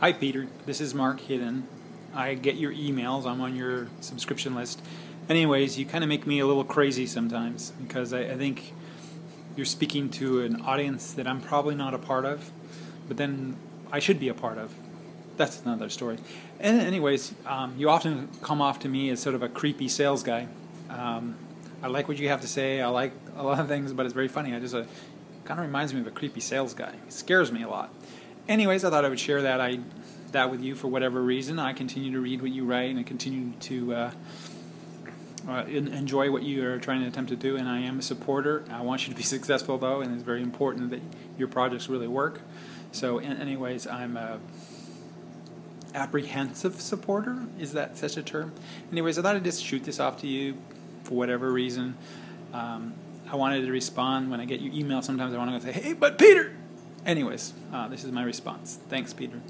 Hi, Peter. This is Mark Hidden. I get your emails. I'm on your subscription list. Anyways, you kind of make me a little crazy sometimes because I, I, think you're speaking to an audience that I'm probably not a part of, but then I should be a part of. That's another story. And anyways, um, you often come off to me as sort of a creepy sales guy. Um, I like what you have to say. I like a lot of things, but it's very funny. I just uh, kind of reminds me of a creepy sales guy. It scares me a lot anyways, I thought I would share that I that with you for whatever reason. I continue to read what you write and I continue to uh, uh, enjoy what you are trying to attempt to do. And I am a supporter. I want you to be successful though, and it's very important that your projects really work. So, anyways, I'm a apprehensive supporter. Is that such a term? Anyways, I thought I'd just shoot this off to you for whatever reason. Um, I wanted to respond when I get your email. Sometimes I want to go say, "Hey, but Peter." Anyways, uh, this is my response. Thanks, Peter.